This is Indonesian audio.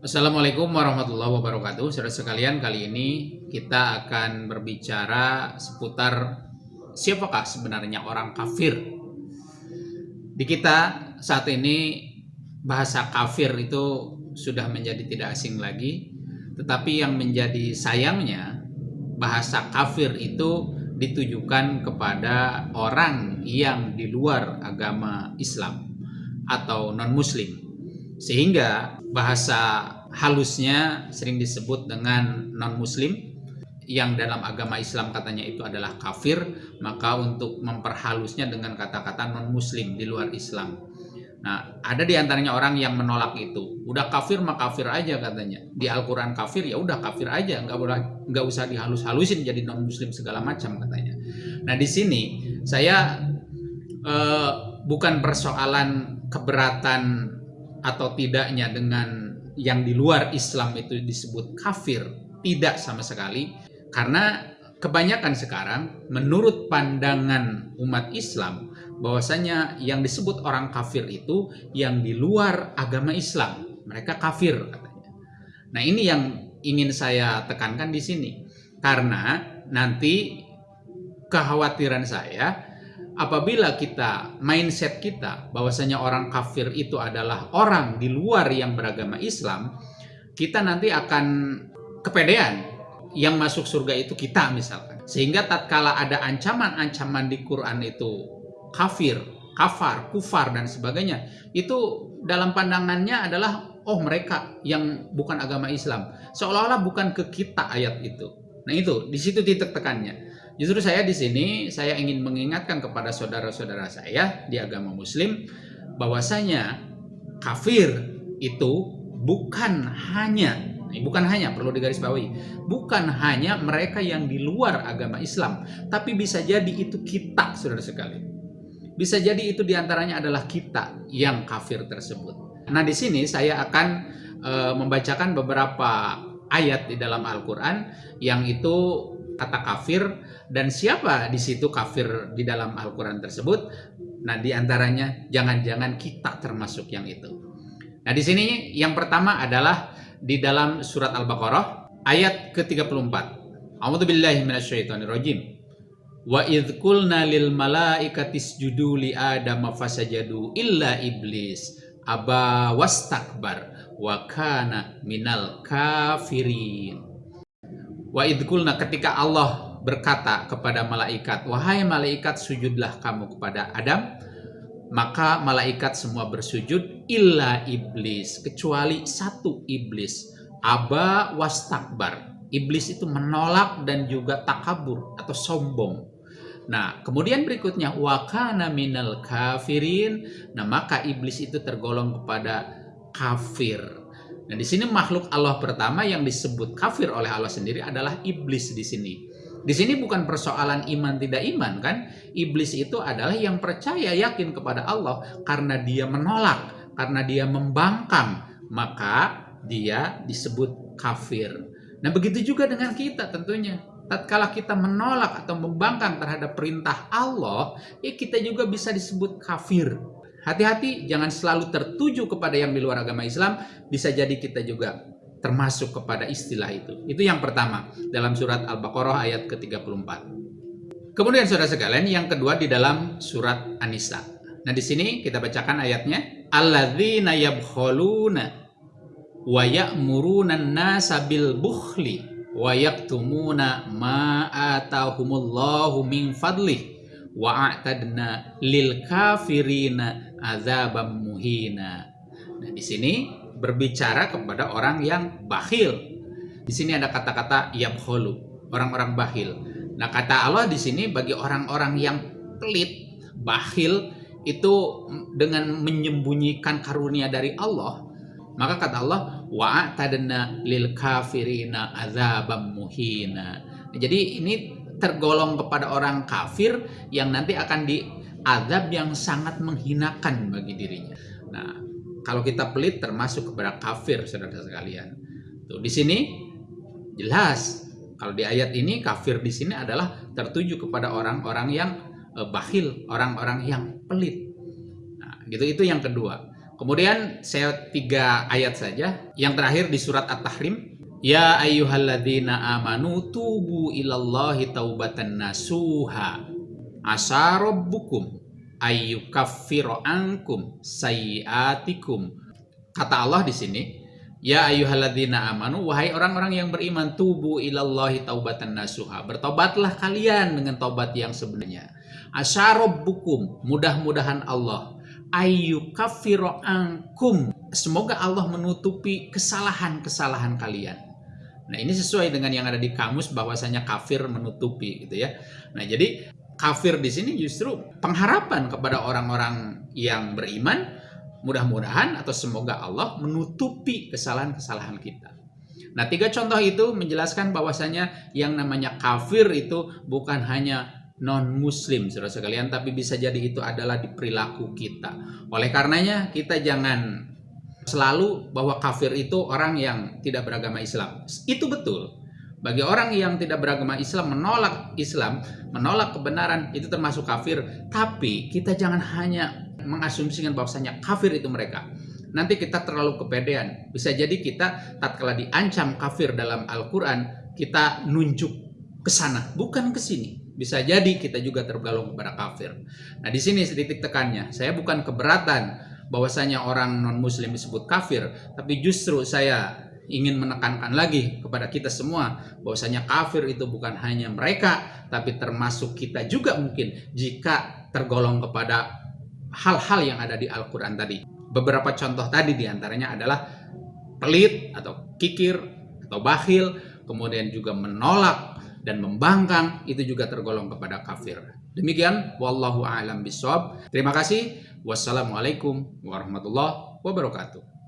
Assalamualaikum warahmatullahi wabarakatuh. Saudara sekalian, kali ini kita akan berbicara seputar siapakah sebenarnya orang kafir. Di kita saat ini bahasa kafir itu sudah menjadi tidak asing lagi, tetapi yang menjadi sayangnya bahasa kafir itu ditujukan kepada orang yang di luar agama Islam atau non-muslim. Sehingga bahasa halusnya sering disebut dengan non-muslim yang dalam agama Islam katanya itu adalah kafir, maka untuk memperhalusnya dengan kata-kata non-muslim di luar Islam. Nah, ada di antaranya orang yang menolak itu. Udah kafir mah kafir aja katanya. Di Al-Qur'an kafir ya udah kafir aja, nggak boleh nggak usah dihalus-halusin jadi non muslim segala macam katanya. Nah, di sini saya eh, bukan persoalan keberatan atau tidaknya dengan yang di luar Islam itu disebut kafir, tidak sama sekali karena kebanyakan sekarang menurut pandangan umat Islam bahwasanya yang disebut orang kafir itu yang di luar agama Islam. Mereka kafir katanya. Nah, ini yang ingin saya tekankan di sini. Karena nanti kekhawatiran saya apabila kita mindset kita bahwasanya orang kafir itu adalah orang di luar yang beragama Islam, kita nanti akan kepedean yang masuk surga itu kita misalkan. Sehingga tatkala ada ancaman-ancaman di Quran itu kafir, kafar, kufar dan sebagainya. Itu dalam pandangannya adalah oh mereka yang bukan agama Islam. Seolah-olah bukan ke kita ayat itu. Nah itu di situ titik tekannya. Justru saya di sini saya ingin mengingatkan kepada saudara-saudara saya di agama Muslim bahwasanya kafir itu bukan hanya bukan hanya perlu digarisbawahi bukan hanya mereka yang di luar agama Islam tapi bisa jadi itu kita saudara sekalian bisa jadi itu di antaranya adalah kita yang kafir tersebut. Nah di sini saya akan e, membacakan beberapa ayat di dalam Al-Quran yang itu kata kafir dan siapa di situ kafir di dalam Al-Quran tersebut. Nah di antaranya jangan-jangan kita termasuk yang itu. Nah di sini yang pertama adalah di dalam surat Al-Baqarah ayat ke-34. A'udzubillahi. Wa idh qulna lil malaikati isjudu li adama fasajadu illa iblis aba wastakbar wa kana minal kafirin. Wa idh qulna ketika Allah berkata kepada malaikat, "Wahai malaikat, sujudlah kamu kepada Adam." Maka malaikat semua bersujud illa iblis, kecuali satu iblis. Aba wastakbar. Iblis itu menolak dan juga takabur atau sombong. Nah, kemudian berikutnya wakana minal kafirin. Nah, maka iblis itu tergolong kepada kafir. Nah, di sini makhluk Allah pertama yang disebut kafir oleh Allah sendiri adalah iblis di sini. Di sini bukan persoalan iman tidak iman kan? Iblis itu adalah yang percaya yakin kepada Allah karena dia menolak, karena dia membangkang, maka dia disebut kafir. Nah, begitu juga dengan kita tentunya tatkala kita menolak atau membangkang terhadap perintah Allah, ya kita juga bisa disebut kafir. Hati-hati, jangan selalu tertuju kepada yang di luar agama Islam, bisa jadi kita juga termasuk kepada istilah itu. Itu yang pertama, dalam surat Al-Baqarah ayat ke-34. Kemudian saudara sekalian, yang kedua di dalam surat An-Nisa. Nah, di sini kita bacakan ayatnya, Alladzina yabkhuluna wa ya'muruna an-nasa bil bukhli wa yaktumuna ma atahumullahu min fadlih wa a'tadna lil kafirina azabam muhina. Nah, di sini berbicara kepada orang yang bakhil. Di sini ada kata-kata yabkhulu, orang-orang bakhil. Nah, kata Allah di sini bagi orang-orang yang pelit, bakhil itu dengan menyembunyikan karunia dari Allah, maka kata Allah, wa tadna lil kafirina azabam muhina. Jadi ini tergolong kepada orang kafir yang nanti akan diazab yang sangat menghinakan bagi dirinya. Nah, kalau kita pelit termasuk kepada kafir saudara sekalian. Tuh di sini jelas kalau di ayat ini kafir di sini adalah tertuju kepada orang-orang yang eh, bakhil, orang-orang yang pelit. Nah, gitu itu yang kedua. Kemudian saya tiga ayat saja. Yang terakhir di surat At-Tahrim. Ya ayyuhalladzina amanu tubu ilallahi taubatan nasuha. Asa rabbukum ayyukaffiru ankum sayiatikum. Kata Allah di sini, Ya ayyuhalladzina amanu wahai orang-orang yang beriman tubu ilallahi taubatan nasuha. Bertobatlah kalian dengan tobat yang sebenarnya. Asyarabbukum mudah-mudahan Allah ayyukaffiru ankum. Semoga Allah menutupi kesalahan-kesalahan kalian. Nah, ini sesuai dengan yang ada di kamus bahwasanya kafir menutupi gitu ya. Nah, jadi kafir di sini justru pengharapan kepada orang-orang yang beriman Mudah-mudahan atau semoga Allah menutupi kesalahan-kesalahan kita. Nah, tiga contoh itu menjelaskan bahwasanya yang namanya kafir itu bukan hanya non-muslim, saudara sekalian, tapi bisa jadi itu adalah di perilaku kita. Oleh karenanya, kita jangan selalu bahwa kafir itu orang yang tidak beragama Islam. Itu betul. Bagi orang yang tidak beragama Islam, menolak Islam, menolak kebenaran, itu termasuk kafir. Tapi kita jangan hanya mengasumsikan bahwasanya kafir itu mereka. Nanti kita terlalu kepedean. Bisa jadi kita tatkala diancam kafir dalam Al-Qur'an, kita nunjuk ke sana, bukan ke sini. Bisa jadi kita juga tergolong kepada kafir. Nah, di sini sedikit tekannya. Saya bukan keberatan bahwasanya orang non muslim disebut kafir, tapi justru saya ingin menekankan lagi kepada kita semua bahwasanya kafir itu bukan hanya mereka tapi termasuk kita juga mungkin jika tergolong kepada hal-hal yang ada di Al-Quran tadi. Beberapa contoh tadi di antaranya adalah pelit atau kikir atau bakhil, kemudian juga menolak dan membangkang, itu juga tergolong kepada kafir. Demikian, wallahu a'lam bishawab. Terima kasih. Wassalamualaikum warahmatullahi wabarakatuh.